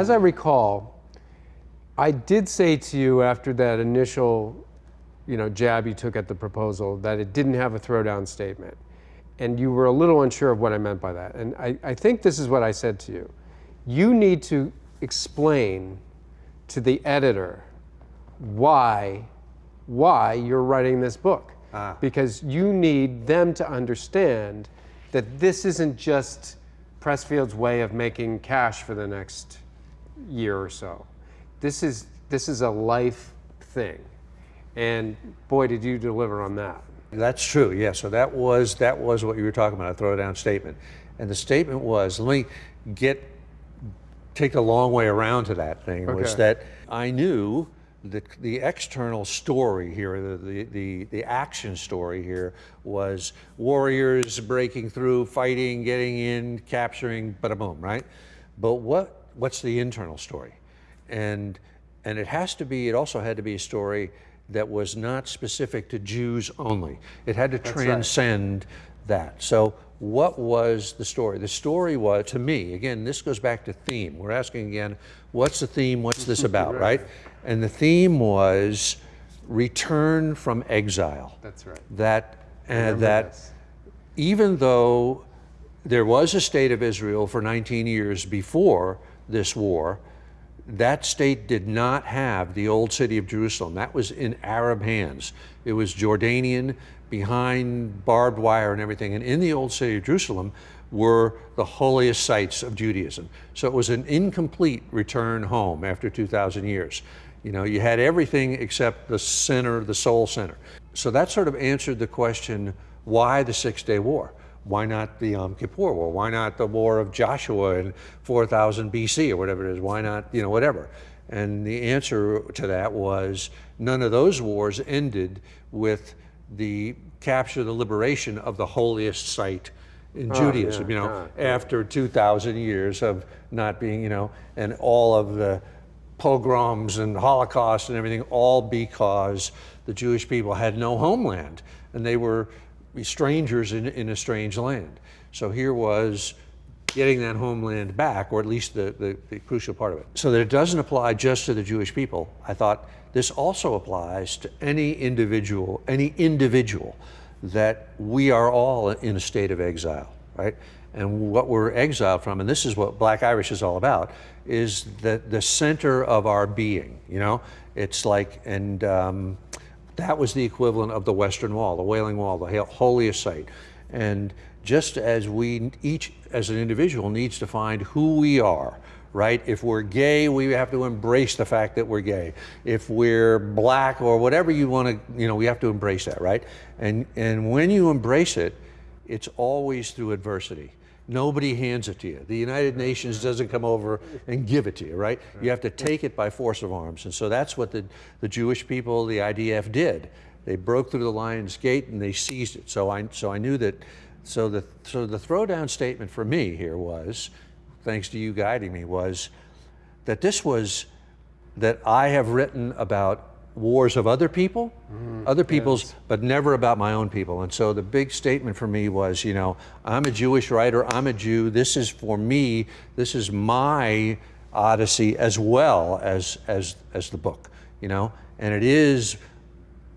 as I recall, I did say to you after that initial, you know, jab you took at the proposal that it didn't have a throwdown statement. And you were a little unsure of what I meant by that. And I, I think this is what I said to you. You need to explain to the editor why, why you're writing this book. Ah. Because you need them to understand that this isn't just Pressfield's way of making cash for the next year or so this is this is a life thing, and boy, did you deliver on that. That's true. Yeah. So that was that was what you were talking about. A throwdown statement, and the statement was, let me get take a long way around to that thing. Was Okay. that I knew the the external story here, the, the the the action story here was warriors breaking through, fighting, getting in, capturing, bada boom, right? But what what's the internal story? and and it has to be it also had to be a story that was not specific to Jews only it had to right. transcend that so what was the story the story was to me again this goes back to theme we're asking again what's the theme what's this about right and the theme was return from exile That's right. that uh, that this. even though there was a state of Israel for 19 years before this war, that state did not have the old city of Jerusalem. That was in Arab hands. It was Jordanian, behind barbed wire and everything. And in the old city of Jerusalem were the holiest sites of Judaism. So it was an incomplete return home after 2,000 years. You know, you had everything except the center, the soul center. So that sort of answered the question, why the Six Day War? Why not the Yom Kippur War? Why not the War of Joshua in 4000 BC or whatever it is? Why not, you know, whatever? And the answer to that was none of those wars ended with the capture, the liberation of the holiest site in ah, Judaism, yeah, you know, ah, yeah, after 2,000 years of not being, you know, and all of the pogroms and Holocaust and everything, all because the Jewish people had no homeland and they were strangers in, in a strange land. So here was getting that homeland back, or at least the, the, the crucial part of it. So that it doesn't apply just to the Jewish people, I thought this also applies to any individual, any individual that we are all in a state of exile, right? And what we're exiled from, and this is what Black Irish is all about, is the, the center of our being, you know? It's like, and um, that was the equivalent of the Western Wall, the Wailing Wall, the hol- holiest site. And just as we each, as an individual, needs to find who we are, right? If we're gay, we have to embrace the fact that we're gay. If we're black or whatever you want to, you know, we have to embrace that, right? And and when you embrace it, it's always through adversity. Nobody hands it to you. The United Nations doesn't come over and give it to you, right? You have to take it by force of arms. And so that's what the, the Jewish people, the IDF did. They broke through the lion's gate and they seized it. So I, so I knew that, so the, so the throwdown statement for me here was, thanks to you guiding me, was that this was, that I have written about wars of other people, mm, other people's, but never about my own people. And so the big statement for me was, you know, I'm a Jewish writer, I'm a Jew, this is for me, this is my odyssey as well as, as, as the book, you know, and it is,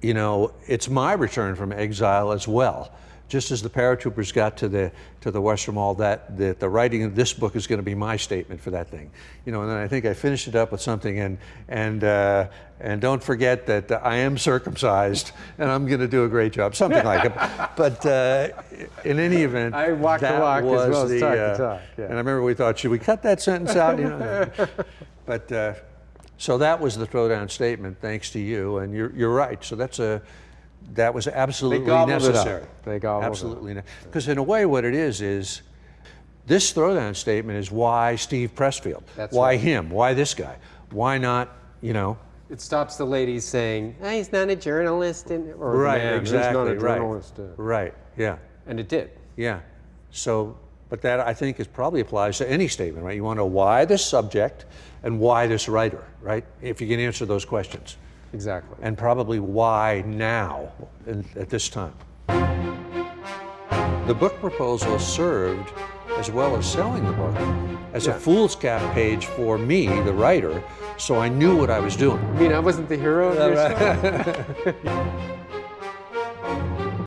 you know, it's my return from exile as well. Just as the paratroopers got to the to the Western Wall, that the, the writing of this book is going to be my statement for that thing, you know. And then I think I finished it up with something, and and uh, and don't forget that I am circumcised, and I'm going to do a great job, something like it. But uh, in any event, I walk the that walk as well as the, talk the uh, talk, yeah. And I remember we thought, should we cut that sentence out? You know, but. Uh, so that was the throwdown statement, thanks to you, and you're, you're right. So that's a, that was absolutely gobbled it up. necessary. They gobbled it up. absolutely, because in a way, what it is is, this throwdown statement is why Steve Pressfield, That's why right. him, why this guy, why not, you know, It stops the ladies saying, "Ah, he's not a journalist, and, or right, man, exactly, he's not a right, journalist. uh," right, yeah, And it did. yeah. So, but that I think is probably applies to any statement, right? You want to know why this subject and why this writer, right? If you can answer those questions. Exactly. and probably why now at this time. The book proposal served as well as selling the book as Yeah. a foolscap page for me, the writer, so I knew what I was doing. I mean, I wasn't the hero of your story.